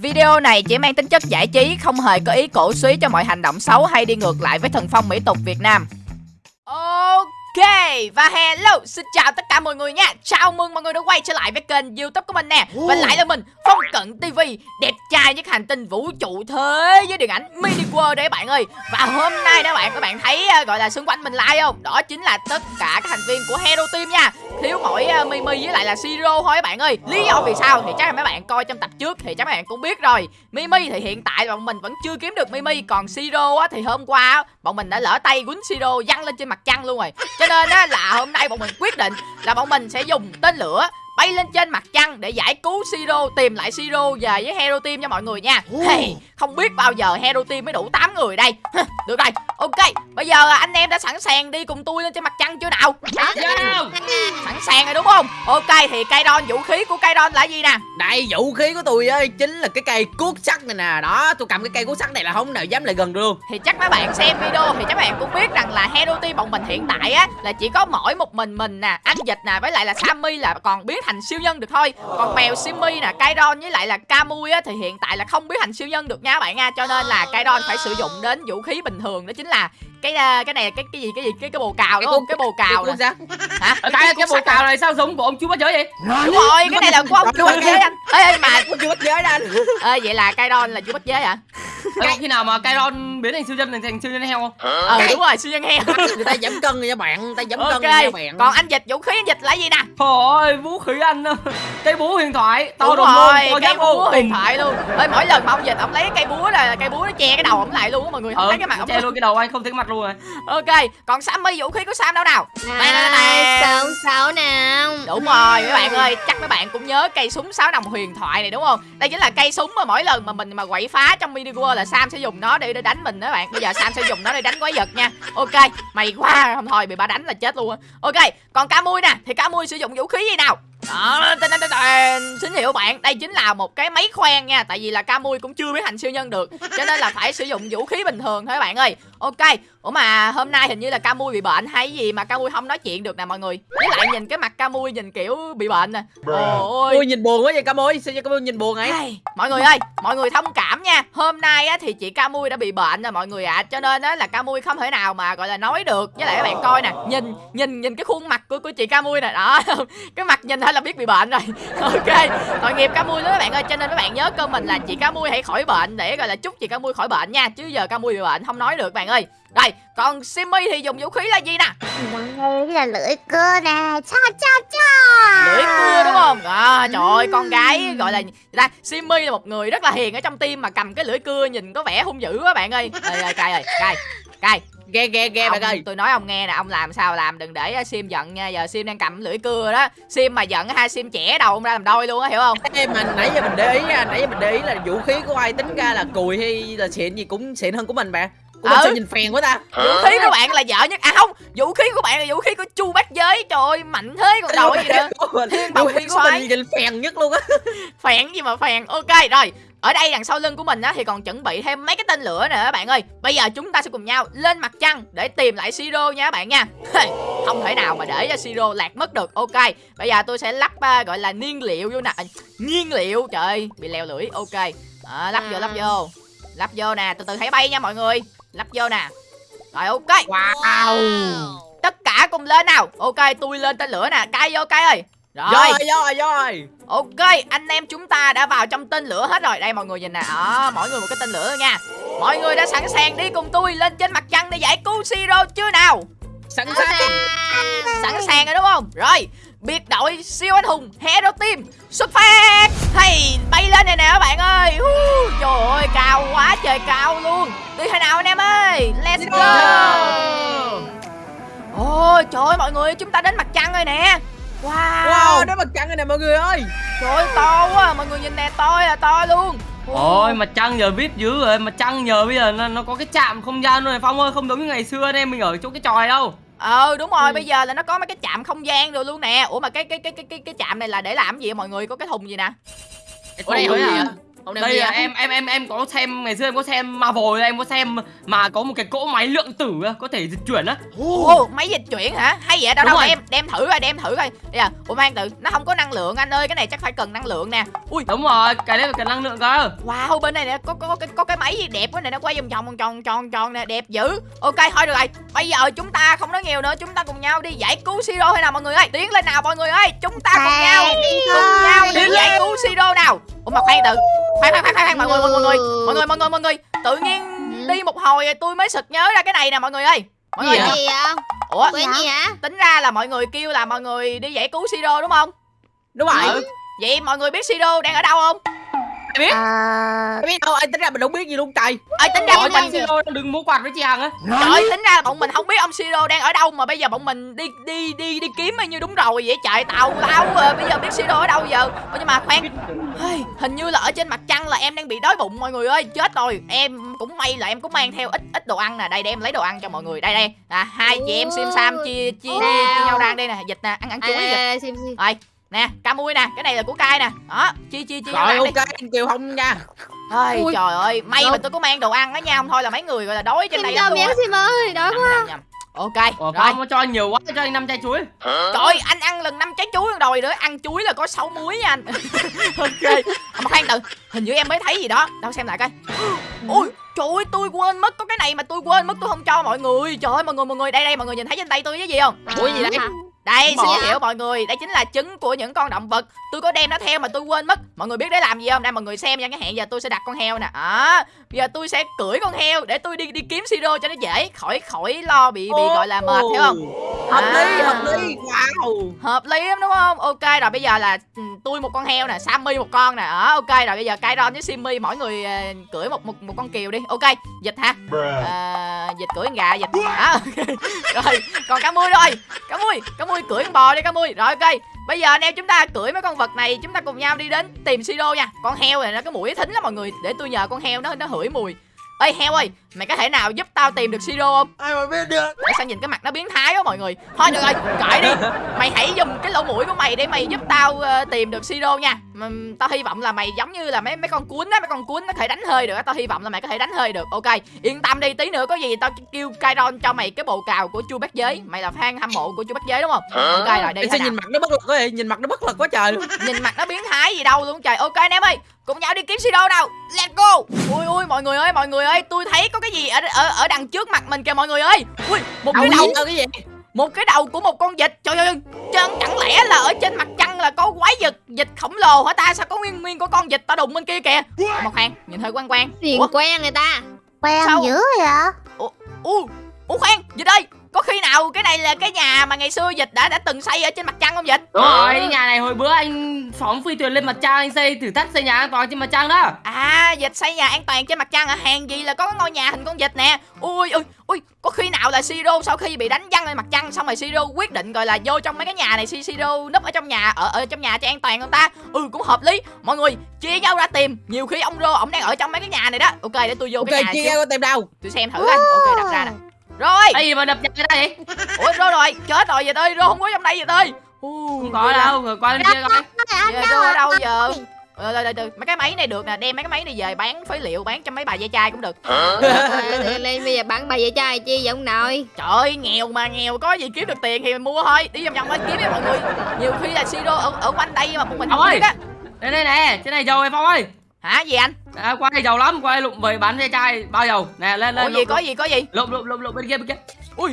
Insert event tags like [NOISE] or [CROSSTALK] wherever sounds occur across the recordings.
Video này chỉ mang tính chất giải trí, không hề có ý cổ suý cho mọi hành động xấu hay đi ngược lại với thần phong mỹ tục Việt Nam. Ok, và hello, xin chào tất cả mọi người nha. Chào mừng mọi người đã quay trở lại với kênh youtube của mình nè. Và lại là mình, Phong Cận TV Đẹp trai nhất hành tinh vũ trụ thế với điện ảnh Mini World đấy bạn ơi. Và hôm nay đó bạn, các bạn thấy uh, gọi là xung quanh mình like không? Đó chính là tất cả các thành viên của Hero Team nha. Thiếu mỗi uh, Mimi với lại là Siro thôi các bạn ơi. Lý do vì sao thì chắc là mấy bạn coi trong tập trước thì chắc mấy bạn cũng biết rồi. Mimi thì hiện tại bọn mình vẫn chưa kiếm được Mimi Còn Siro á, thì hôm qua bọn mình đã lỡ tay quýnh Siro văng lên trên mặt trăng luôn rồi. Cho nên á, là hôm nay bọn mình quyết định là bọn mình sẽ dùng tên lửa bay lên trên mặt trăng để giải cứu Siro tìm lại Siro về với Hero Team cho mọi người nha. Hey, không biết bao giờ Hero Team mới đủ 8 người đây. [LAUGHS] Được rồi ok bây giờ anh em đã sẵn sàng đi cùng tôi lên trên mặt trăng chưa nào? Sẵn sàng rồi đúng không? Ok thì cây đòn vũ khí của cây đòn là gì nè? Đây vũ khí của tôi á chính là cái cây cuốc sắt này nè. Đó tôi cầm cái cây cuốc sắt này là không nào dám lại gần được. Luôn thì chắc mấy bạn xem video thì chắc mấy bạn cũng biết rằng là Hero Team bọn mình hiện tại á là chỉ có mỗi một mình mình nè anh dịch nè với lại là Sammy là còn biết thành siêu nhân được thôi. Còn mèo Simmy nè Kairon với lại là Kamui á thì hiện tại là không biết thành siêu nhân được nha các bạn nha. Cho nên là Kairon phải sử dụng đến vũ khí bình thường đó chính là cái à, cái này cái cái gì cái gì? Cái cái bồ cào đúng không? cái bồ cào Cái nè. hả? Cái cái bộ cào này sao giống của ông chú bắt giới vậy? Đúng rồi cái này là của ông chú bách giới anh ê mà chưa bắt giới ra. Ê vậy là Kairon là chú bách giới hả? Có khi nào mà Kairon biến thành siêu nhân thành siêu nhân heo không? Ờ đúng rồi siêu nhân heo. Người ta giảm cân nha bạn Người ta giảm cân ok rồi nha bạn. còn anh dịch vũ khí anh dịch là gì nè? Thôi vũ khí anh cây búa huyền thoại to đúng rồi luôn cây búa huyền thoại luôn. Ơi mỗi lần mà ông dịch ông lấy cây búa là cây búa nó che cái đầu ông lại luôn á mọi người không ờ thấy cái mặt ông che luôn cái đầu anh không thấy cái mặt luôn rồi. Ok còn Sammy vũ khí của Sam đâu nào? Này, sáu sáu nào. Đúng rồi mấy bạn ơi chắc mấy bạn cũng nhớ cây súng sáu đồng huyền thoại này đúng không? Đây chính là cây súng mà mỗi lần mà mình mà quậy phá trong mini world là Sam sẽ dùng nó để, để đánh mình đó bạn. Bây giờ Sam sẽ dùng nó để đánh quái vật nha. Ok mày quá không thôi bị ba đánh là chết luôn á. Ok còn cá mui nè thì cá mui sử dụng vũ khí gì nào? Đó, tên, tên, tên, hiệu bạn đây chính là một cái máy khoen nha tại vì là Camui cũng chưa biết thành siêu nhân được cho nên là phải sử dụng vũ khí bình thường thôi bạn ơi. Ok ủa mà hôm nay hình như là Camui bị bệnh hay gì mà Camui không nói chuyện được nè mọi người. Với lại nhìn cái mặt Camui nhìn kiểu bị bệnh nè. Ôi. Ôi nhìn buồn quá vậy Cam ơi Sao cho Cam ơi nhìn buồn ấy Ai, mọi người ơi mọi người thông cảm nha. Hôm nay á thì chị Camui đã bị bệnh rồi mọi người ạ. Cho nên á là Camui không thể nào mà gọi là nói được. Với lại các bạn coi nè nhìn nhìn nhìn cái khuôn mặt của của chị Camui nè. Đó [LAUGHS] cái mặt nhìn thôi là biết bị bệnh rồi. [LAUGHS] Ok tội nghiệp Camui lắm các bạn ơi. Cho nên các bạn nhớ cơ mình là chị Camui hãy khỏi bệnh để gọi là chúc chị Camui khỏi bệnh nha. Chứ giờ Camui bị bệnh không nói được bạn ơi rồi còn Simmy thì dùng vũ khí là gì nè? Đây là lưỡi cưa nè. Cha cha cha lưỡi cưa đúng không? À, trời ơi con gái gọi là ta? Simmy là một người rất là hiền ở trong tim mà cầm cái lưỡi cưa nhìn có vẻ hung dữ quá bạn ơi. Ơi ơi cay ơi cay cay Ghe ghe ghe bạn ơi. tôi nói ông nghe nè ông làm sao làm đừng để sim giận nha. Giờ sim đang cầm lưỡi cưa đó. Sim mà giận hai sim trẻ đầu ông ra làm đôi luôn á hiểu không? Ê, mà nãy giờ mình để ý Nãy giờ mình để ý là vũ khí của ai tính ra là cùi hay là xịn gì cũng xịn hơn của mình bạn Mình Ừ. sao nhìn phèn quá ta? Vũ khí của bạn là dở nhất. À không vũ khí của bạn là vũ khí của chu bát giới. Trời ơi mạnh thế còn đầu gì nữa. Thiên bồng Vũ khí nguyên mình nhìn phèn nhất luôn á. [LAUGHS] Phèn gì mà phèn? Ok rồi. Ở đây đằng sau lưng của mình á thì còn chuẩn bị thêm mấy cái tên lửa nữa các bạn ơi. Bây giờ chúng ta sẽ cùng nhau lên mặt trăng để tìm lại siro nha các bạn nha. Không thể nào mà để cho siro lạc mất được. Ok bây giờ tôi sẽ lắp à, gọi là nhiên liệu vô nè. À, nhiên liệu trời ơi bị leo lưỡi. Ok. Đó, lắp vô lắp vô. Lắp vô nè từ từ hãy bay nha mọi người lắp vô nè. Rồi ok. Wow. Tất cả cùng lên nào. Ok tôi lên tên lửa nè. Cay vô cay ơi. Rồi. Rồi rồi rồi. Ok, anh em chúng ta đã vào trong tên lửa hết rồi. Đây mọi người nhìn nè, đó, mỗi người một cái tên lửa nha. Mọi người đã sẵn sàng đi cùng tôi lên trên mặt trăng để giải cứu Siro chưa nào? Sẵn sàng. Sẵn sàng rồi đúng không? Rồi, biệt đội siêu anh hùng Hero Team xuất phát. Hey, bay lên này nè các bạn ơi. Hú, Trời ơi, cao quá trời cao luôn. Đi thế nào anh em ơi? Let's go. Ôi, trời ơi mọi người, chúng ta đến mặt trăng rồi nè. Wow, Wow đó mặt trăng này nè mọi người ơi. Trời ơi, to quá, mọi người nhìn nè, to là to luôn. Ôi mặt trăng giờ vip dữ rồi Mặt trăng giờ bây giờ nó, nó có cái chạm không gian luôn này Phong ơi không giống như ngày xưa anh em mình ở chỗ cái tròi đâu Ờ đúng rồi, Ừ. bây giờ là nó có mấy cái chạm không gian rồi luôn nè. Ủa mà cái cái cái cái cái cái chạm này là để làm gì vậy mọi người? Có cái thùng gì nè? Ủa đây Ủa gì à? Đeo đây là em em em em có xem ngày xưa em có xem Marvel em có xem mà có một cái cỗ máy lượng tử á, có thể dịch chuyển á Ồ, máy dịch chuyển hả? Hay vậy đâu Đúng đâu rồi. đem đem thử coi, đem thử coi. Bây giờ, ủa mang tự, nó không có năng lượng anh ơi, cái này chắc phải cần năng lượng nè. Ui, đúng rồi cái đấy phải cần năng lượng cơ wow, bên này nè có có có, có cái máy gì đẹp quá này nó quay vòng vòng vòng tròn tròn tròn nè, đẹp dữ. Ok, thôi được rồi. Bây giờ chúng ta không nói nhiều nữa, chúng ta cùng nhau đi giải cứu Siro hay nào mọi người ơi. Tiến lên nào mọi người ơi. Chúng ta cùng nhau đi cùng nhau đi giải cứu Siro nào. Ủa mà khoan tự. Khoan khoan khoan khoan mọi người mọi người mọi người. Mọi người mọi người mọi người. Tự nhiên đi một hồi tôi mới sực nhớ ra cái này nè mọi người ơi. Mọi người Gì vậy? gì vậy Ủa Quên gì hả tính ra là mọi người kêu là mọi người đi giải cứu Siro đúng không? đúng rồi Ừ. Vậy mọi người biết Siro đang ở đâu không? Biết. Ờ Em biết. Đâu anh tính ra mình không biết gì luôn trời. Ơi tính ra bọn mình Siro đứng múa quạt với chị Hằng á. Trời ơi, tính ra bọn mình không biết ông Siro đang ở đâu mà bây giờ bọn mình đi đi đi đi kiếm bao nhiêu đúng rồi vậy? Trời tàu lao à, bây giờ biết Siro ở đâu giờ. Nhưng mà khoan. Hình như là ở trên mặt trăng là em đang bị đói bụng mọi người ơi, chết rồi. Em cũng may là em cũng mang theo ít ít đồ ăn nè, đây để em lấy đồ ăn cho mọi người. Đây đây. À hai chị em Sim Sam chia chia chia, chia nhau ra đây nè, dịch nè, ăn ăn chuối dịch. à, xem Rồi, nè, ca mui nè, cái này là của cai nè. Đó, chia chia chia nhau rồi ok anh kêu không nha Ôi, Ui. trời ơi, may mà tôi có mang đồ ăn đó nha, không thôi là mấy người gọi là đói trên đây cho lắm luôn miếng á. xem ơi Đói quá nhầm, nhầm. Ok, Ủa rồi. Phong cho nhiều quá cho anh năm chai chuối Trời ơi, anh ăn lần năm trái chuối rồi nữa, ăn chuối là có 6 muối nha anh. [LAUGHS] ok. À, mà khoan từ, hình như em mới thấy gì đó. Đâu xem lại coi. Ui, trời ơi, tôi quên mất có cái này mà tôi quên mất tôi không cho mọi người. Trời ơi, mọi người mọi người đây đây mọi người nhìn thấy trên tay tôi cái gì không? ủa gì đây Đây, xin giới thiệu mọi người, đây chính là trứng của những con động vật. Tôi có đem nó theo mà tôi quên mất. Mọi người biết để làm gì không? Đây mọi người xem nha, cái hẹn giờ tôi sẽ đặt con heo nè. Đó. Bây giờ tôi sẽ cưỡi con heo để tôi đi đi kiếm siro cho nó dễ, khỏi khỏi lo bị bị gọi là mệt hiểu không? hợp lý À. hợp lý wow Hợp lý lắm đúng không? Ok rồi bây giờ là ừ, tôi một con heo nè, Sammy một con nè. Đó, ok rồi bây giờ Kairon với Simmy mỗi người ờ, cưỡi một một một con kiều đi. Ok, dịch ha. À, dịch cưỡi con gà dịch. Đó. ok. [LAUGHS] rồi, còn cá mui rồi. Cá mui, cá mui cưỡi con bò đi cá mui. Rồi ok. Bây giờ anh em chúng ta cưỡi mấy con vật này, chúng ta cùng nhau đi đến tìm Siro nha. Con heo này nó cái mũi thính lắm mọi người, để tôi nhờ con heo nó nó hửi mùi. Ê heo ơi, mày có thể nào giúp tao tìm được Siro không? ai mà biết được Tại sao nhìn cái mặt nó biến thái quá mọi người Thôi được rồi, kệ đi Mày hãy mũi của mày để mày giúp tao ờ, tìm được Siro nha. Mà, Tao hy vọng là mày giống như là mấy mấy con cuốn á Mấy con cuốn nó có thể đánh hơi được á. Tao hy vọng là mày có thể đánh hơi được. Ok, yên tâm đi, tí nữa có gì tao kêu Kairon cho mày cái bộ cào của chu bát giới. Mày là fan hâm mộ của chu bát giới đúng không? Ok rồi, đi nào? nhìn mặt nó bất lực quá nhìn mặt nó bất lực quá trời [LAUGHS] Nhìn mặt nó biến thái gì đâu luôn trời. Ok anh em ơi Cùng nhau đi kiếm Siro nào. Let's go. Ui ui mọi người ơi mọi người ơi Tôi thấy có cái gì ở ở, ở đằng trước mặt mình kìa mọi người ơi. Ui một cái đầu. cái gì một cái đầu của một con vịt. Trời ơi chẳng, chẳng lẽ là ở trên mặt trăng là có quái vật vịt khổng lồ hả ta? Sao có nguyên nguyên của con vịt ta đụng bên kia kìa? Ủa, mà khoan nhìn hơi Tiền ủa? quen người ta? Quen dữ vậy? U ủa khoan vịt ơi có khi nào cái này là cái nhà mà ngày xưa vịt đã đã từng xây ở trên mặt trăng không vịt Đúng rồi, cái nhà này hồi bữa anh phóng phi thuyền lên mặt trăng anh xây thử thách xây nhà an toàn trên mặt trăng đó. à vịt xây nhà an toàn trên mặt trăng hả? Hàng gì là có cái ngôi nhà hình con vịt nè. Ui ui ui có khi nào là siro sau khi bị đánh văng lên mặt trăng xong rồi siro quyết định gọi là vô trong mấy cái nhà này Si- siro núp ở trong nhà ở ở trong nhà cho an toàn không ta? Ừ cũng hợp lý. Mọi người chia nhau ra tìm. Nhiều khi ông rô ông đang ở trong mấy cái nhà này đó. Ok để tôi vô ok cái nhà chia ra tìm đâu tôi xem thử coi. Ok đặt ra nè rồi gì mà đập nhà ra vậy? ủa rô rồi chết rồi vậy ơi rô không có trong đây vậy ơi Không có đâu, rồi qua bên kia coi. Đâu rô ở đâu giờ Ờ, rồi, rồi, rồi, mấy cái máy này được nè, đem mấy cái máy này về bán phế liệu, bán cho mấy bà dây chai cũng được. Lên lên bây giờ bán bà vậy trai chi vậy ông nội Trời ơi, nghèo mà nghèo có gì kiếm được tiền thì mình mua thôi. Đi vòng vòng lên kiếm đi mọi người. Nhiều khi là Siro ở, ở quanh đây mà bọn mình không Ông ơi. biết á. Đây đây nè, trên này dầu này Phong ơi. Hả gì anh? À, qua đây giàu lắm, qua đây lụm về bán dây chai bao dầu. Nè lên Ủa lên. gì có gì có gì? Lụm lụm lụm lụm bên kia bên kia. Ui.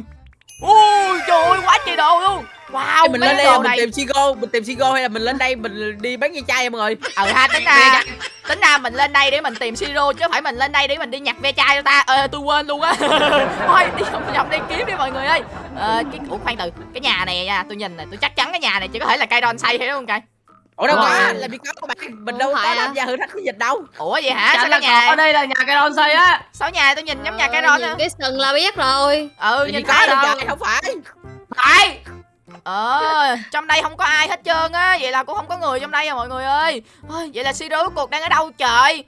Ui trời ơi quá trời đồ luôn. Wow, Ê, mình lên đây là mình này. tìm Sigo mình tìm Sigo hay là mình lên đây mình đi bán dây chai mọi người Ờ ha tính [LAUGHS] ra tính ra mình lên đây để mình tìm Siro chứ không phải mình lên đây để mình đi nhặt ve chai cho ta. Ờ tôi quên luôn á. [LAUGHS] Thôi đi vòng vòng đi kiếm đi mọi người ơi. Ờ cái ủa khoan từ, cái nhà này nha, tôi nhìn này, tôi chắc chắn cái nhà này chỉ có thể là cây đòn xây hay đúng không cây? Ủa đâu có rồi. làm gì có các bạn mình đâu có phải tham gia thử thách cái dịch đâu Ủa vậy hả? Sao là cái có ở nhà đây là nhà cái đòn xây á. Sao nhà tôi nhìn giống nhà cây Ờ, đòn á? cái sừng là biết rồi Ừ nhìn thấy đâu. trời không phải Phải. Ờ, trong đây không có ai hết trơn á, vậy là cũng không có người trong đây à mọi người ơi. Ôi, vậy là Siro cuộc đang ở đâu trời?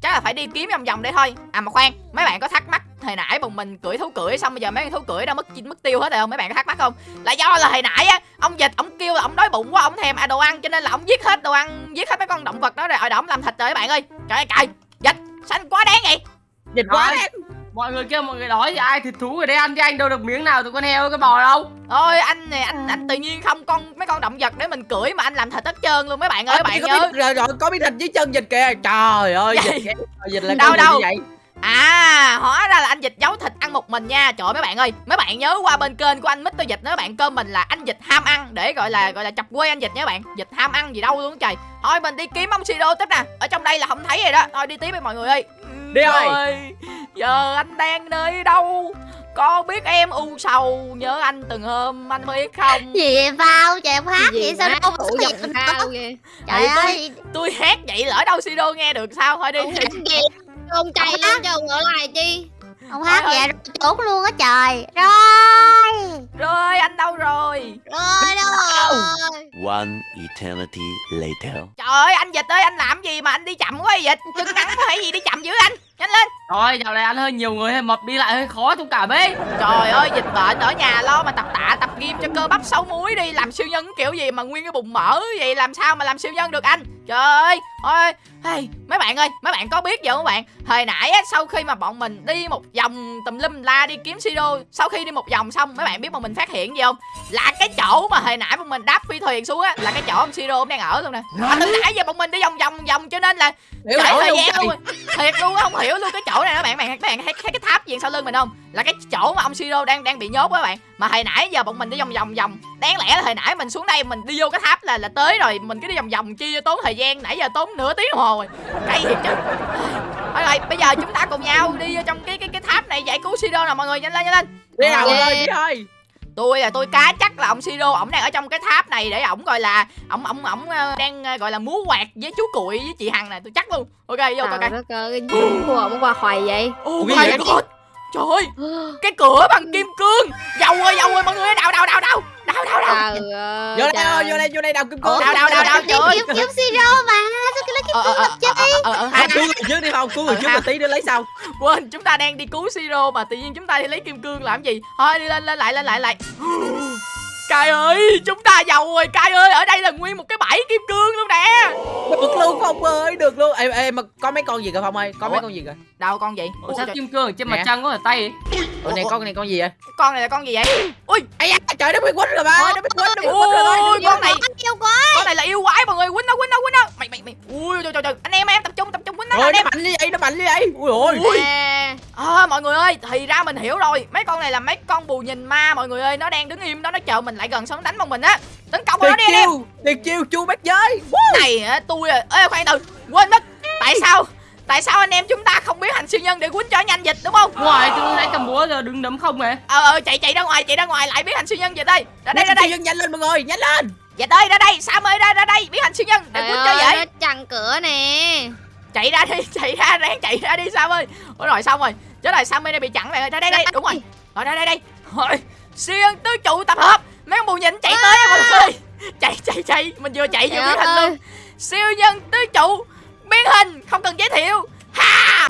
Chắc là phải đi kiếm vòng vòng đây thôi. À mà khoan mấy bạn có thắc mắc hồi nãy bọn mình cưỡi thú cưỡi xong bây giờ mấy con thú cưỡi đã mất mất tiêu hết rồi không? Mấy bạn có thắc mắc không? Là do là hồi nãy á ông dịch ông kêu là ông đói bụng quá ông thèm à đồ ăn cho nên là ông giết hết đồ ăn giết hết mấy con động vật đó rồi rồi ông làm thịt rồi các bạn ơi. Trời ơi trời dịch xanh quá đáng vậy. Dịch quá đáng mọi người kêu mọi người đói thì ai thịt thú ở đây ăn chứ anh đâu được miếng nào từ con heo cái bò đâu. Ôi anh này anh anh tự nhiên không con mấy con động vật để mình cưỡi mà anh làm thịt hết trơn luôn. Mấy bạn ơi bạn có nhớ. biết, rồi, rồi có biết thịt dưới chân dịch kìa. Trời ơi Vậy- dịch là Đâu, cái gì đâu? vậy? À hóa ra là anh dịch giấu thịt ăn một mình nha. Trời ơi mấy bạn ơi Mấy bạn nhớ qua bên kênh của anh Mr. Dịch nữa bạn cơm mình là anh dịch ham ăn. Để gọi là gọi là chọc quê anh dịch nha bạn. Dịch ham ăn gì đâu luôn trời. Thôi mình đi kiếm ông Siro tiếp nè. Ở trong đây là không thấy rồi đó. Thôi đi tiếp đi mọi người ơi Đi thôi. Rồi, Giờ anh đang nơi đâu? Có biết em u sầu Nhớ anh từng hôm anh biết không? Gì vậy Phao? Trời em hát Gì vậy sao đâu xuất giọng hiện cao kìa Trời Ừ, tôi- ơi. Tôi hát vậy lỡ đâu Siro nghe được sao? Thôi đi. Ông chay lên cho ông ở lại chi? Ông hát vậy rồi trốn luôn á trời. Rồi. Rồi anh đâu rồi? Rồi đâu rồi? One eternity later. Trời ơi anh dịch ơi anh làm đi chậm quá vậy Chân nắng có phải gì đi chậm dữ anh. Nhanh lên. Rồi dạo này ăn hơi nhiều người hơi mập đi lại hơi khó thông cảm ấy Trời ơi dịch bệnh ở nhà lo mà tập tạ tập gym cho cơ bắp xấu múi đi. Làm siêu nhân kiểu gì mà nguyên cái bụng mỡ vậy? Làm sao mà làm siêu nhân được anh? Trời ơi Ôi hey, Mấy bạn ơi mấy bạn có biết gì không các bạn? Hồi nãy á, sau khi mà bọn mình đi một vòng tùm lum la đi kiếm siro Sau khi đi một vòng xong mấy bạn biết bọn mình phát hiện gì không? Là cái chỗ mà hồi nãy bọn mình đáp phi thuyền xuống á Là cái chỗ ông siro ông đang ở luôn nè. Mà từ nãy giờ bọn mình đi vòng vòng vòng cho nên là hiểu thời luôn gian luôn. Thiệt luôn không hiểu luôn cái chỗ này đó bạn bạn các bạn thấy, thấy cái tháp gì sau lưng mình không? Là cái chỗ mà ông siro đang đang bị nhốt á bạn. Mà hồi nãy giờ bọn mình đi vòng vòng vòng. Đáng lẽ là hồi nãy mình xuống đây mình đi vô cái tháp là là tới rồi mình cứ đi vòng vòng chia tốn thời gian nãy giờ tốn nửa tiếng đồng hồ rồi. Cay thiệt chứ. Thôi rồi bây giờ chúng ta cùng nhau đi vô trong cái cái cái tháp này giải cứu siro nè mọi người nhanh lên nhanh lên. Đi nào mọi người đi thôi tôi là tôi cá chắc là ông siro ổng đang ở trong cái tháp này để ổng gọi là ổng ổng ổng ờ, đang ờ, gọi là múa quạt với chú cuội với chị hằng này tôi chắc luôn. Ok vô coi coi. Trời đất ơi Cái gì của ông qua khoầy vậy? Oh Trời ơi Cái cửa bằng kim cương. Dầu ơi dầu ơi mọi người ơi đào đào đào đào. Đào đào đào. Ơi vô đây thôi, vô đây vô đây đào kim cương. Đào đào đào đào. Trời ơi. kiếm kiếm siro mà Sao cái lấy cái Ờ ờ ờ ờ ờ, ờ hai cứu người trước đi không cứu người trước mà tí nữa lấy sau Quên chúng ta đang đi cứu Siro Mà tự nhiên chúng ta đi lấy kim cương làm gì? Thôi đi lên lên lại lên lại lại Cai ơi chúng ta giàu rồi Cai ơi ở đây là nguyên một cái bãi kim cương luôn nè. Được luôn phong ơi được luôn. Ê ê mà có mấy con gì kìa phong ơi? Có mấy Ủa? con gì kìa Đâu con gì? Ủa, Ủa, sao trời, kim cương trên Nè. mặt trăng có ở tay? Ủa này con này con gì vậy? Con này là con gì vậy? Ui! Ây da trời nó bị quýnh rồi ba. Nó bị quýnh nó bị quýnh rồi Ôi con này Con này là yêu quái mọi người Quýnh nó quýnh nó quýnh nó. Mày mày mày. Ui trời trời trời. Anh em em tập trung tập trung quýnh nó anh nó em. mạnh như vậy nó mạnh như vậy. Ui ôi. Ui. À, À, mọi người ơi, thì ra mình hiểu rồi. Mấy con này là mấy con bù nhìn ma mọi người ơi. Nó đang đứng im đó, nó chờ mình lại gần xong đánh bọn mình á. Tấn công vào nó đi anh em. chiêu tuyệt chiêu chu bát giới. Này á, tôi à, Ê khoan từ, quên mất. Tại sao, tại sao anh em chúng ta không biến thành siêu nhân để quýnh cho nhanh dịch đúng không? Ngoài tôi lấy cầm búa giờ đứng đấm không mà Ờ, ờ, chạy chạy ra ngoài, chạy ra ngoài lại biến thành siêu nhân dịch đây. Ra đây, ra đây, nhanh lên mọi người nhanh lên. Dịch ơi, ra đây Sam ơi, ra ra đây, biến thành siêu nhân để Trời quýnh cho vậy nó chặn cửa nè. Chạy ra đi, [LAUGHS] chạy ra, ráng chạy ra đi Sam ơi. Ôi rồi xong rồi, chết rồi Sam ơi đây bị chặn ơi Ra đây, đây, đúng rồi. Rồi đây, đây, đây. Rồi, siêu nhân tứ trụ tập hợp Mấy con bù nhìn chạy tới á, mọi người. Chạy, chạy, chạy. Mình vừa chạy vừa Trời biến hình luôn. Siêu nhân tứ trụ Biến hình, không cần giới thiệu. Ha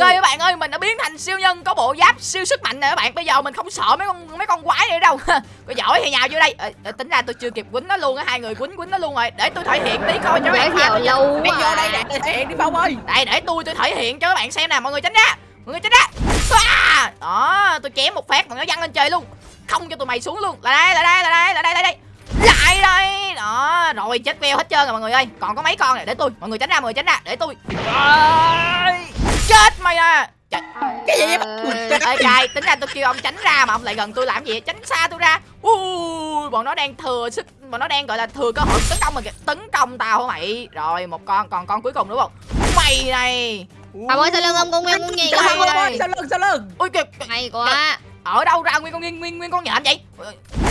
Ok các bạn ơi Mình đã biến thành siêu nhân có bộ giáp siêu sức mạnh rồi các bạn. Bây giờ mình không sợ mấy con mấy con quái nữa đâu. [LAUGHS] Có giỏi thì nhào vô đây? Ờ, Tính ra tôi chưa kịp quýnh nó luôn á Hai người quýnh quýnh nó luôn rồi. Để tôi thể hiện tí coi cho các bạn lâu quá vô đây à. để thể hiện đi Phong ơi. Đây để tôi tôi thể hiện cho các bạn xem nè Mọi người tránh ra. Mọi người tránh ra. Xoa! Đó tôi chém một phát mà nó văng lên trời luôn. Không cho tụi mày xuống luôn. Lại đây lại đây lại đây lại đây lại đây. Lại đây. Đó rồi chết veo hết trơn rồi mọi người ơi. Còn có mấy con này để tôi. Mọi người tránh ra mọi người tránh ra để tôi. Rồi. Chết mày à. Trời, cái gì vậy? Trời ê cài tính ra tôi kêu ông tránh ra mà ông lại gần tôi làm gì tránh xa tôi ra. Ui bọn nó đang thừa sức bọn nó đang gọi là thừa cơ hội tấn công mình kìa. Tấn công tao hả mày? Rồi một con còn con cuối cùng đúng không mày này. Ông ơi sau lưng ông con nguyên con gì sao lưng sao lưng sao lưng. Ui kìa Hay quá. Ở đâu ra nguyên con nguyên nguyên nguyên con nhện vậy?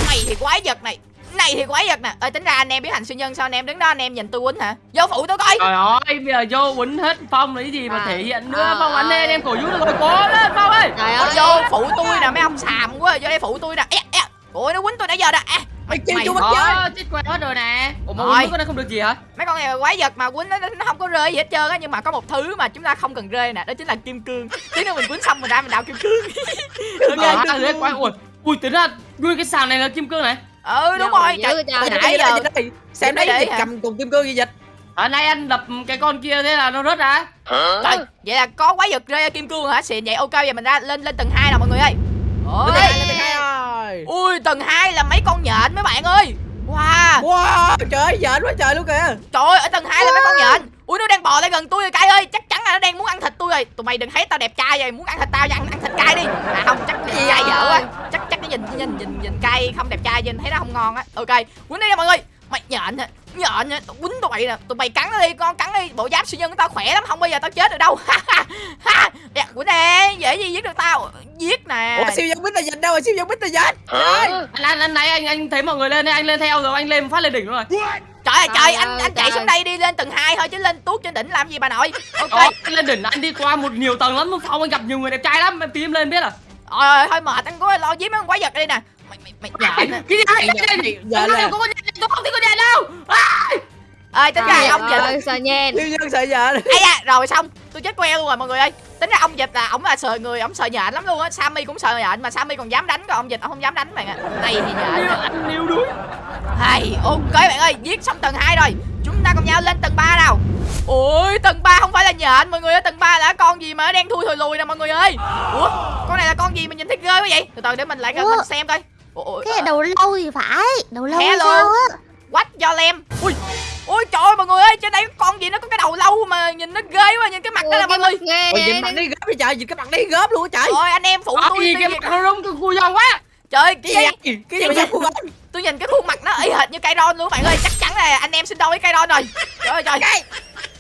Mày thì quái vật này này thì quái vật nè. Ơi tính ra anh em biết hành siêu nhân sao? Anh em đứng đó anh em nhìn tôi quýnh hả? Vô phụ tôi coi. Trời ơi, bây giờ vô quýnh hết Phong lấy gì mà À, thể hiện nữa? à, Phong anh em em cổ vũ được rồi, cố lên Phong ơi. Trời ơi. vô phụ tôi nè mấy ông xàm quá. Vô đây phụ tôi nè. Ê, ê. ôi nó quýnh tôi nãy giờ nè à, mày chiêu mình Đó, chơi. Chết quẹt hết rồi nè. Ủa mà Rồi. quýnh có nó không được gì hả? mấy con này quái vật mà quýnh nó, nó không có rơi gì hết trơn á nhưng mà có một thứ mà chúng ta không cần rơi nè đó chính là kim cương. Tí nữa mình quýnh xong mình ra mình đào kim cương. Ờ, à, quay ui ui tính ra nguyên cái sàn này là kim cương này ừ đúng Đâu rồi trời, vậy trời. nãy giờ. xem đấy dịch cầm cùng kim cương gì dịch. Ở nay anh đập cái con kia thế là nó rớt ra. Trời vậy là có quái vật rơi kim cương hả? Xịn vậy ok giờ mình ra lên lên tầng 2 nào mọi người ơi. Ôi. ui tầng 2 là mấy con nhện mấy bạn ơi. Wow. Wow trời ơi giỡn quá trời luôn kìa. Trời ơi ở tầng 2 là mấy con nhện ui nó đang bò lại gần tôi rồi cay ơi chắc chắn là nó đang muốn ăn thịt tôi rồi. Tụi mày đừng thấy tao đẹp trai vậy muốn ăn thịt tao nha ăn, ăn thịt cay đi. À không chắc nhìn cay dở quá. Chắc chắc cái nhìn nhìn nhìn nhìn cay không đẹp trai nhìn thấy nó không ngon á. Ok quýnh đi nha mọi người. Mày nhện hả? Nhện hả? Tụi quýnh tụi mày nè. Tụi mày cắn nó đi con cắn đi. Bộ giáp siêu nhân của tao khỏe lắm không bao giờ tao chết được đâu. [LAUGHS] Ha dạ, quýnh đi dễ gì giết được tao? Giết nè. Ủa siêu nhân bít là dịch đâu rồi siêu nhân bít là dịch anh anh anh nãy anh anh thấy mọi người lên anh lên theo rồi anh lên phát lên đỉnh rồi. Trời ơi trời anh ơi, anh chạy xuống đây đi lên tầng 2 thôi chứ lên tuốt trên đỉnh làm gì bà nội. Ok. Lên đỉnh anh đi qua một nhiều tầng lắm Phong anh gặp nhiều người đẹp trai lắm em tí em lên biết à? Ôi thôi mệt anh có lo giết mấy con quái vật đây nè. Mày mày mày nhện nè cái gì? nhện, gì? nhện Anh là- có con tôi không thấy con nhện đâu À! ơi tính ra ông ơi sợ nhen siêu nhân sợ giỡn ấy da rồi xong tôi chết queo luôn rồi mọi người ơi tính ra ông dịch là ổng là sợ người ổng sợ nhện lắm luôn á. Sammy cũng sợ nhện mà sammy còn dám đánh còn ông dịch ông không dám đánh bạn ạ. Này thì nhện. Anh níu đuối. Hay ok bạn ơi giết xong tầng 2 rồi. Chúng ta cùng nhau lên tầng 3 nào. Ôi tầng 3 không phải là nhện mọi người ơi tầng 3 là con gì mà nó đen thui thùi lùi nè mọi người ơi. Ủa con này là con gì mà nhìn thấy ghê quá vậy? Từ từ để mình lại Ủa? mình xem coi. Ủa, ủa, Cái đầu lâu thì phải Đầu lâu Hello. sao á What do lem? Ui Ôi trời ơi mọi người ơi Trên đây có con gì nó có cái đầu lâu mà nhìn nó ghê quá Nhìn cái mặt đó là mọi người. ghê ôi dịch mặt đi gớp đi trời dịch cái mặt đi gớp luôn á trời. Ôi anh em phụ tôi gì cái nhìn- mặt nó rung tôi cùi giòn quá. Trời cái cái gì cái gì mà anh Tôi nhìn cái khuôn mặt nó y hệt như Kairon luôn bạn ơi. Chắc chắn là anh em sinh đôi với Kairon rồi. Trời ơi trời.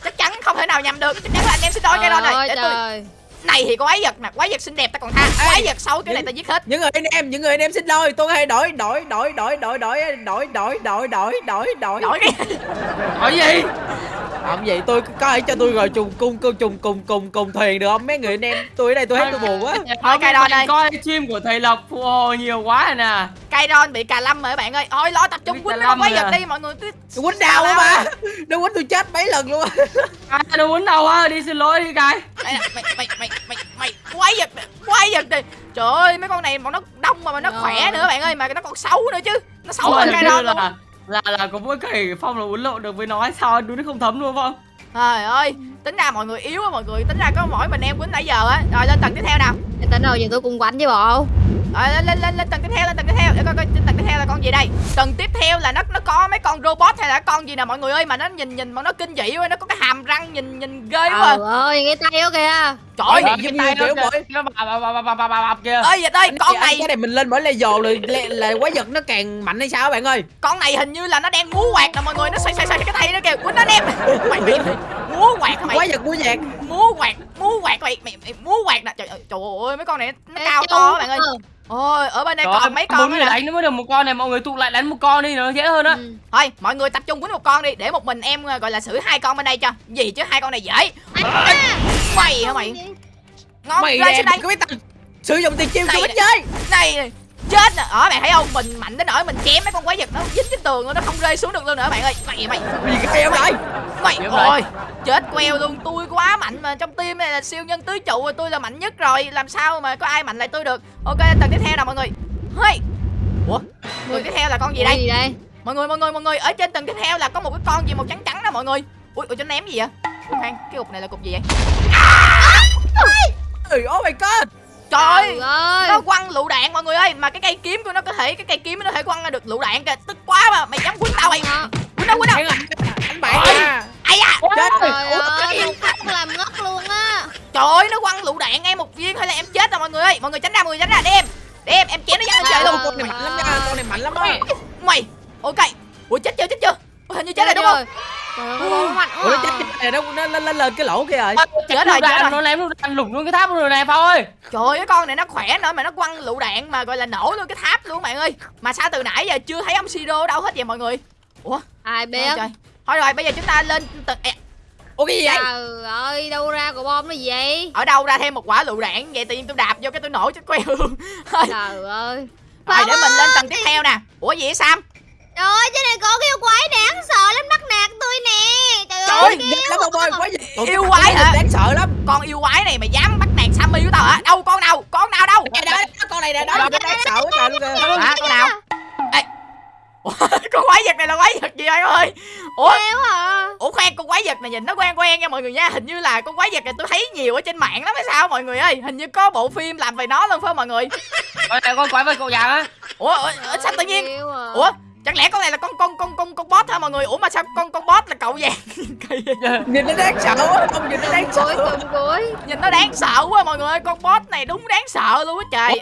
Chắc chắn không thể nào nhầm được. Chắc chắn là anh em sinh đôi với Kairon rồi. Trời Để tôi Này thì có quái vật nè Quái vật xinh đẹp ta còn tha Quái vật xấu cái này ta giết hết những người anh em những người anh em xin lỗi tôi hay đổi đổi đổi đổi đổi đổi đổi đổi đổi đổi đổi đổi Đổi cái hỏi gì làm gì tôi có ai cho tôi rồi trùng cung cung trùng cùng cùng cùng thuyền được không mấy người anh em tôi ở đây tôi thấy tôi buồn quá Thôi, cài đòn đây. coi chim của thầy lộc phụ hồ nhiều quá rồi nè Kairon bị cà lâm rồi các bạn ơi. Thôi lo tập trung quýnh quái rồi vật à. đi mọi người cứ tôi quýnh đau á mà nó quýnh tôi chết mấy lần luôn á. [LAUGHS] Ai đâu muốn đâu á? Đi xin lỗi đi nè, mày mày mày mày mày quái vật nè, quái vật đi. Trời ơi mấy con này mà nó đông mà, mà nó khỏe nữa bạn ơi mà nó còn xấu nữa chứ. Nó xấu hơn đó luôn là là là có mỗi cái phong là uốn lộn được với nó hay sao đuối nó không thấm luôn không? Trời ơi tính ra mọi người yếu á mọi người. Tính ra có mỗi mình em quýnh nãy giờ á. Rồi lên tầng tiếp theo nào. Tính rồi giờ tôi cùng quánh với bộ rồi lên lên lên lên tầng tiếp theo lên tầng tiếp theo. Để coi coi trên tầng tiếp theo là con gì đây. Tầng tiếp theo là nó nó có mấy con robot hay là con gì nè mọi người ơi mà nó nhìn nhìn mà nó kinh dị quá nó có cái hàm răng nhìn nhìn ghê quá. Trời ơi cái tay đó kìa. Trời ơi kiểu mỗi- nó bà bà bà bà bà kia ơi vậy ơi con này cái này mình lên mỗi level là là, là quái vật nó càng mạnh hay sao bạn ơi? Con này hình như là nó đang múa quạt nè mọi người nó xoay xoay xoay cái tay nó kìa. Quýnh nó em mày mày múa quạt mày. Quái vật của nhạc. Múa quạt múa quạt mày mày, mày múa quạt nè. Trời, ơi, trời ơi mấy con này nó Ê, cao to bạn ơi. Ôi ở bên đây Trời ơi, còn mấy con nữa đánh nó mới được một con này mọi người tụ lại đánh một con đi nó dễ hơn á. Ừ. thôi mọi người tập trung quýnh một con đi để một mình em ờ, gọi là xử hai con bên đây cho. Gì chứ hai con này dễ. Mày hả mày? Ngon mày xuống đây. Có biết tao sử dụng tiền chiêu nè. ít chơi. Này. Chết nè. Ở bạn thấy không? Mình mạnh đến nỗi mình chém mấy con quái vật nó dính trên tường luôn nó không rơi xuống được luôn nữa bạn ơi. Mày mày gì cái em lại mày ôi chết queo luôn. Tôi quá mạnh mà trong team này là siêu nhân tứ trụ rồi tôi là mạnh nhất rồi. Làm sao mà có ai mạnh lại tôi được? Ok tầng tiếp theo nào mọi người. Hey. Ủa? Tầng tiếp theo là con gì đây? Gì đây? Mọi người mọi người mọi người ở trên tầng tiếp theo là có một cái con gì màu trắng trắng đó mọi người. Ui ui cho ném gì vậy? Khoan cái cục này là cục gì vậy? Ơi oh my god trời ơi. Nó quăng lựu đạn mọi người ơi mà cái cây kiếm của nó có thể cái cây kiếm nó có thể quăng ra được lựu đạn kìa. Tức quá mà mày dám quýnh tao mày quýnh đâu quýnh đâu. Anh bạn à. ai da. Chết Trời rồi. làm ngất luôn á. Trời ơi nó quăng lựu đạn em một viên hay là em chết rồi mọi người ơi. Mọi người tránh ra mọi người tránh ra. Để em để em em chém nó lên trời luôn. con này mạnh lắm nha con này mạnh lắm á. Mày. Ok. Ui chết chưa chết chưa? Ủa, hình như chết rồi đúng không? Trời ơi, mạnh ủa nó chết à. cái này nó nó nó lên cái lỗ kia rồi. Chết rồi, chết rồi. nó ném đạn lủng luôn cái tháp rồi này Phong ơi. Trời ơi con này nó khỏe nữa mà nó quăng lựu đạn mà gọi là nổ luôn cái tháp luôn bạn ơi. Mà sao từ nãy giờ chưa thấy ông Siro ở đâu hết vậy mọi người? Ủa? Ai biết? Trời. Thôi rồi bây giờ chúng ta lên tầng ủa cái gì vậy? Trời ơi, đâu ra của bom nó gì vậy? Ở đâu ra thêm một quả lựu đạn Vậy? Tự nhiên tôi đạp vô cái tôi nổ chết queo luôn. [LAUGHS] Trời ơi. rồi, để mình lên tầng tiếp theo nè. Ủa gì vậy Sam Trời ơi, trên này có cái yêu quái đáng sợ lắm bắt nạt tôi nè. Trời trời ơi, lắm ông ơi quá gì? Ủa, cái Yêu quái nó hả? đáng sợ lắm. Con yêu quái này mà dám bắt nạt Sammy của tao hả? Đâu con nào? Con nào đâu? Ê, đó, đó, con này nè đó nó đáng sợ quá trời luôn kìa. Hả con nào? Ê Ủa, [LAUGHS] con quái vật này là quái vật gì vậy ơi? Ủa? À. Ủa khoan con quái vật này nhìn nó quen quen nha mọi người nha. Hình như là con quái vật này tôi thấy nhiều ở trên mạng lắm hay sao mọi người ơi? Hình như có bộ phim làm về nó luôn phải không mọi người? Này con quái vật cậu vàng á. Ủa, ủa, ủa sao tự nhiên? À. Ủa chẳng lẽ con này là con con con con con boss hả mọi người? Ủa mà sao con con boss là cậu vàng? [LAUGHS] Nhìn nó đáng sợ quá không nhìn nó đáng sợ. Nhìn nó đáng sợ quá mọi người ơi Con boss này đúng đáng sợ luôn á trời.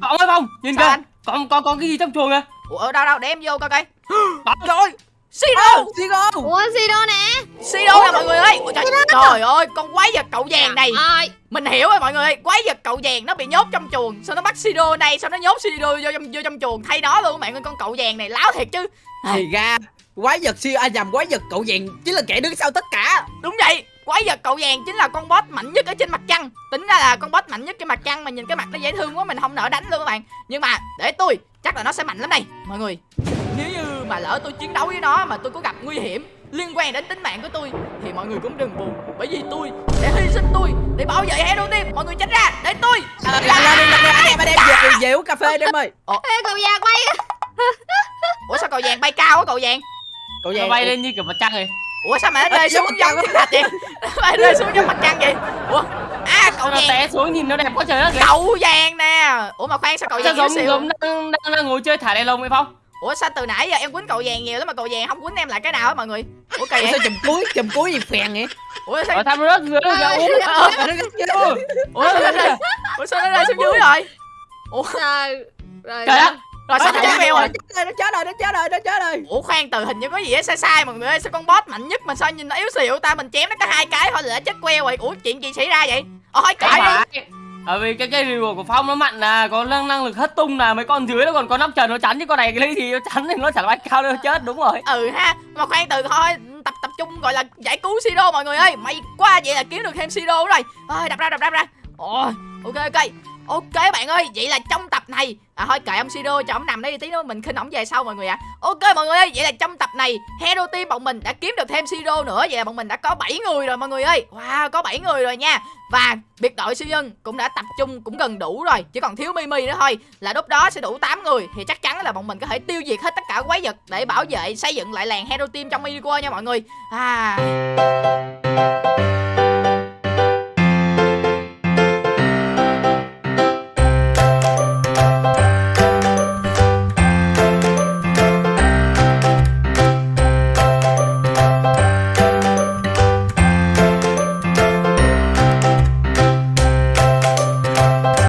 Phong ơi Phong nhìn kìa. con con con cái gì trong chuồng kìa? Ủa ở đâu đâu để em vô coi coi. [GASPS] Trời ơi Siro Sigo Ủa gì đâu nè? Siro nè mọi người ơi. Ủa, trời, trời ơi con quái vật cậu vàng này. Ai? Mình hiểu rồi mọi người ơi. Quái vật cậu vàng nó bị nhốt trong chuồng Sao nó bắt Siro này Sao nó nhốt Siro vô trong, vô trong chuồng? Thay nó luôn bạn ơi Con cậu vàng này láo thiệt chứ. Thì ra quái vật siêu a nhầm quái vật cậu vàng chính là kẻ đứng sau tất cả. Đúng vậy Quái vật cậu vàng chính là con boss mạnh nhất ở trên mặt trăng. Tính ra là con boss mạnh nhất trên mặt trăng Mà nhìn cái mặt nó dễ thương quá Mình không nỡ đánh luôn các bạn. Nhưng mà để tôi Chắc là nó sẽ mạnh lắm đây Mọi người. Nếu như mà lỡ tôi chiến đấu với nó Mà tôi có gặp nguy hiểm liên quan đến tính mạng của tôi Thì mọi người cũng đừng buồn. Bởi vì tôi sẽ hy sinh tôi Để bảo vệ Hero Team Mọi người tránh ra Để tôi. À, lên lên lên lên em đem về về uống cà phê đi em ơi Ê, cậu già quay [LAUGHS] Ủa sao cậu vàng bay cao á cậu vàng cậu vàng bay lên như kiểu mặt trăng này Ủa sao mà nó rơi giống xuống mặt giống trăng thiên thạch vậy? [LAUGHS] Nó rơi xuống giống mặt trăng vậy? Ủa? À cậu vàng té xuống nhìn nó đẹp quá trời đất kìa. Cậu vàng nè. Ủa mà khoan sao cậu vàng giống giống đang, đang, đang ngồi chơi thả đèn lồng vậy Phong Ủa sao từ nãy giờ em quýnh cậu vàng nhiều lắm mà cậu vàng không quýnh em lại cái nào á mọi người? Ủa kỳ Ủa vậy sao chùm cuối chùm cuối gì phèn vậy? Ủa sao ở thăm rớt dưới nó uống Ủa, Ủa sao nó rơi Ủa sao nó rơi xuống dưới rồi? Ủa. Rồi. trời đất. Rồi sao nó chết mèo rồi? nó chết rồi nó chết rồi nó chết rồi Ủa khoan từ hình như có gì á sai sai mọi người ơi Sao con boss mạnh nhất mà sao nhìn nó yếu xìu ta? Mình chém nó có hai cái thôi là chết queo rồi. Ủa chuyện gì xảy ra vậy? Ôi cãi đi bởi vì cái cây rìu của phong nó mạnh là có năng năng lực hất tung là mấy con dưới nó còn có nắp trần, nó chắn chứ con này cái lấy gì nó chắn thì nó chẳng bay cao đâu, chết, đúng rồi. Ừ ha, Mà khoan từ thôi, Tập tập trung gọi là giải cứu Siro mọi người ơi. May quá vậy là kiếm được thêm Siro rồi Ôi đập ra đập ra đập ra. Ôi, ok ok. Ok bạn ơi, Vậy là trong tập này À thôi kệ ông Siro cho ông nằm đây tí nữa mình khinh ổng về sau mọi người ạ. Ok mọi người ơi, Vậy là trong tập này, Hero Team bọn mình đã kiếm được thêm Siro nữa. Vậy là bọn mình đã có 7 người rồi mọi người ơi. Wow, có 7 người rồi nha. Và biệt đội siêu nhân cũng đã tập trung cũng gần đủ rồi, Chỉ còn thiếu Mimi nữa thôi. Là lúc đó sẽ đủ 8 người, Thì chắc chắn là bọn mình có thể tiêu diệt hết tất cả quái vật Để bảo vệ, xây dựng lại làng Hero Team trong Mini nha mọi người. À.